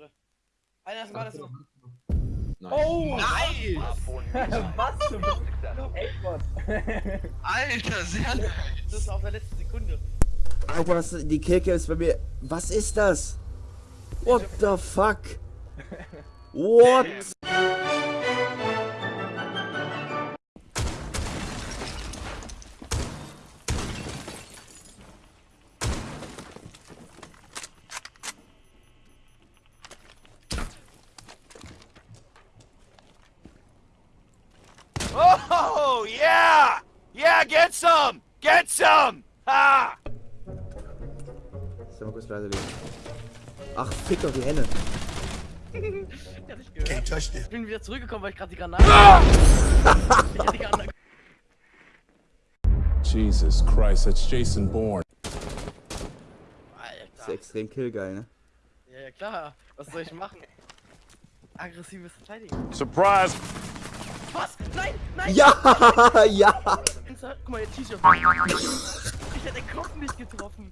Warte. Einer ist mal das noch. Nice. Oh! Nice! Was zum Ey, Gott. Alter, sehr nice! Das ist auf der letzten Sekunde. Alter, was, die Kicke ist bei mir. Was ist das? What the fuck? What? Yeah, get some! Get some! Ha! Soll mal kurz leise legen. Ach, fick doch die Henne. Ja, nicht gehört. Ich bin wieder zurückgekommen, weil ich gerade die Granate. ich hab die Granate. Jesus Christ, that's Jason Bourne. Ist Alter. extrem killgeil, ne? Ja, ja, klar. Was soll ich machen? Aggressives Verteidigen. Surprise! Was? Nein! Nein! Ja, ja. Insta- Guck mal, ihr T-Shirt. Ich hätte den Kopf nicht getroffen.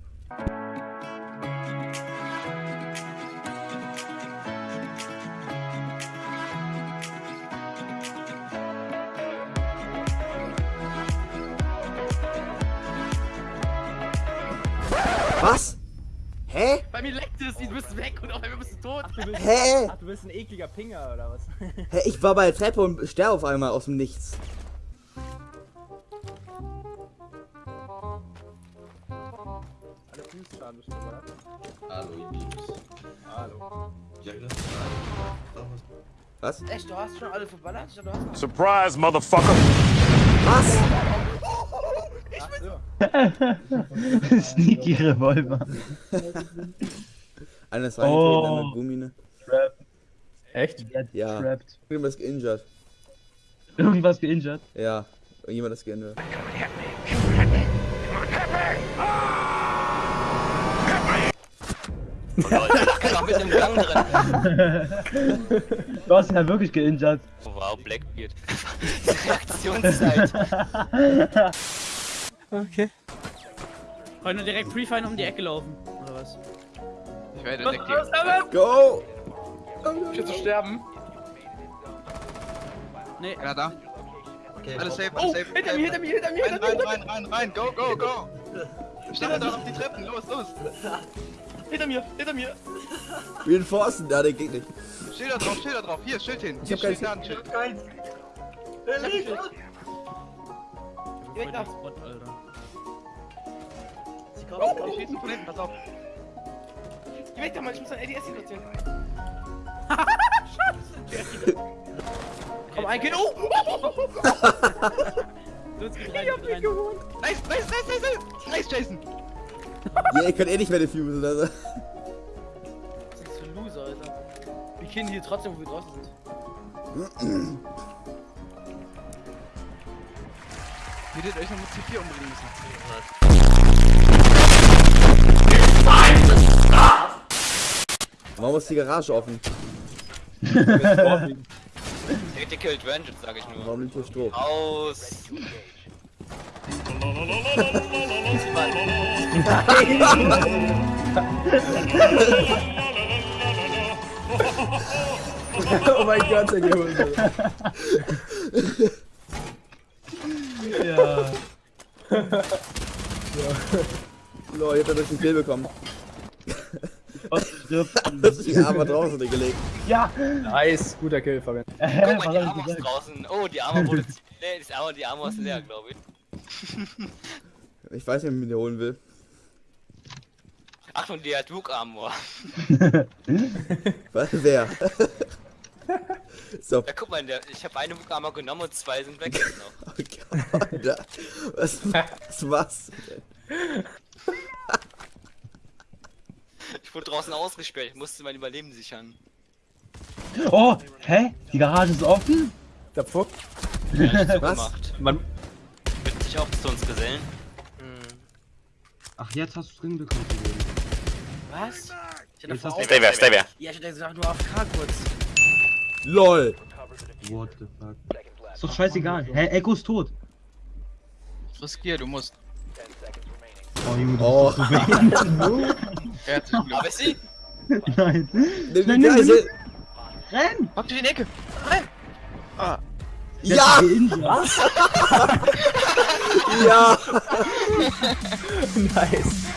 Was? Hä? Bei mir leckt es, du bist weg und auf einmal bist du tot. Hä? Ach, du bist ein ekliger Pinger oder was? Hä? Ich war bei der Treppe und sterbe auf einmal aus dem Nichts. Oder? Hallo. Hallo. Was? Echt, du hast schon alle verballert? Ich dachte, du hast noch. Surprise, motherfucker! Was? Ach so. Sneaky Revolver. Einer ist reingetreten, Oh. einer Gummine. Trap. Echt? Ja. Trapped. Irgendwas geinjured. Irgendwas geinjured. Ja. Irgendjemand ist geinjured. Noch mit einem Gang drin. Du hast ihn ja wirklich geinjured. Oh, wow, Blackbeard. Reaktionszeit. Okay. Heute direkt Pre-Fine um die Ecke laufen. Oder was? Ich werde detektiert. Go! Ich will zu sterben. Nee. Einer da. Alles safe, Oh, alles safe. hinter mir, hinter mir, hinter mir, Rein, hinter rein, mir, rein, rein, rein. Go, go, go. Stell da auf die Treppen. Los, los. Hinter mir, hinter mir. Reinforcen, ja, der geht nicht. Schilder drauf, Schilder drauf. Hier, Schild hin. Ich hab kein Schild da, ein Schild. Geh weg da. Spot, Alter. Sie Oh, kommt. die schießen von hinten, pass auf. Geh weg da, Mann, ich muss ein ADS platzieren. Komm, ein Kind. Oh! Du hast Ich gedreht, hab dich geholt. Nice, nice, nice, nice, nice. Nice, Jason. Ja, ihr könnt eh nicht mehr defusen, also. Was ist das für ein Loser, Alter? Wir killen hier trotzdem, wo wir draußen sind. Hättet euch noch mit C4 umbringen müssen. Warum ist die Garage offen? Tactical Advantage, sag ich nur. Warum liegt hier Stroh? Aus. Oh mein Gott, der Gehose. Ja. Lol, ich hab dadurch einen Kill bekommen. Das ist die Arme draußen gelegt. Ja. Nice, guter Kill, Fabian. Guck mal, die Armor ist draußen. Oh, die Armor wurde. Nee, die Armor, die Armor ist leer, glaube ich. Ich weiß nicht, wie ich mir holen will. Achtung, die hat Rook Armor. Was? Wer? so, Ja, guck mal, der, ich habe eine Rook Armor genommen und zwei sind weg jetzt noch. oh Gott. Was, was was? Ich wurde draußen ausgesperrt, ich musste mein Überleben sichern. Oh, hä? Die Garage ist offen? Der Fuck. Ja, so Was? gemacht. Man, Wird sich auch zu uns gesellen. Ach, jetzt hast du drin bekommen. Was? Ich Jetzt vor Stay wer, stay wer. Ja, ich hatte gesagt nur AFK kurz. LOL! What the fuck? Ist doch scheißegal. Hä, Echo ist tot. Riskier, du musst. Oh, Junge, du Oh. Herzlichen Aber Glückwunsch. ist sie? Nein. Nimm die nimm, Geisel. Renn! Mach dich in die Ecke! Ja! Was? Ja! nice.